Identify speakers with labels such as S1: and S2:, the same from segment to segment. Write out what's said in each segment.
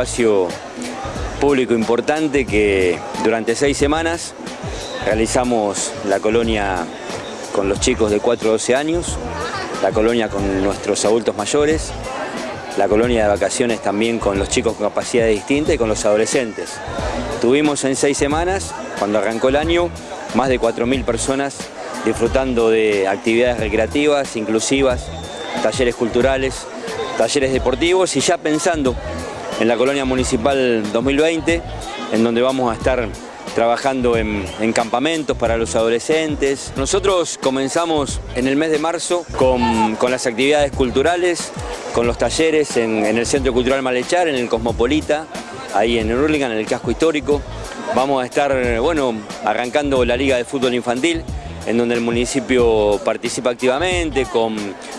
S1: espacio público importante que durante seis semanas realizamos la colonia con los chicos de 4 a 12 años, la colonia con nuestros adultos mayores, la colonia de vacaciones también con los chicos con capacidades distintas y con los adolescentes. Tuvimos en seis semanas, cuando arrancó el año, más de 4.000 personas disfrutando de actividades recreativas, inclusivas, talleres culturales, talleres deportivos y ya pensando en la colonia municipal 2020, en donde vamos a estar trabajando en, campamentos para los adolescentes. Nosotros comenzamos en el mes de marzo con, las actividades culturales, con los talleres en, el Centro Cultural Malechar, en el Cosmopolita, ahí en Hurlingham, en el casco histórico. Vamos a estar bueno, arrancando la Liga de Fútbol Infantil, en donde el municipio participa activamente con,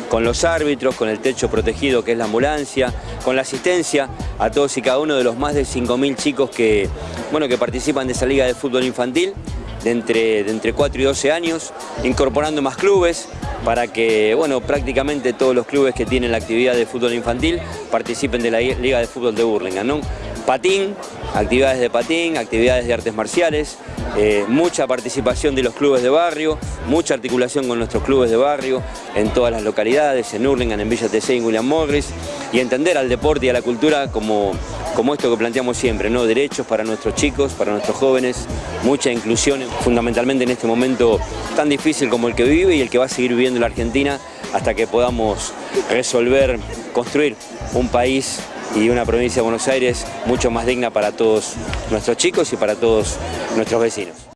S1: con los árbitros, con el techo protegido que es la ambulancia, con la asistencia a todos y cada uno de los más de 5.000 chicos que, bueno, que participan de esa liga de fútbol infantil de entre, de entre 4 y 12 años, incorporando más clubes para que bueno, prácticamente todos los clubes que tienen la actividad de fútbol infantil participen de la Liga de Fútbol de Burlingame. ¿no? Patín, actividades de patín, actividades de artes marciales, eh, mucha participación de los clubes de barrio, mucha articulación con nuestros clubes de barrio en todas las localidades, en Hurlingham, en Villa TC, en William Morris, y entender al deporte y a la cultura como, como esto que planteamos siempre, ¿no? derechos para nuestros chicos, para nuestros jóvenes, mucha inclusión, fundamentalmente en este momento tan difícil como el que vive y el que va a seguir viviendo la Argentina hasta que podamos resolver, construir un país y una provincia de Buenos Aires mucho más digna para todos nuestros chicos y para todos nuestros vecinos.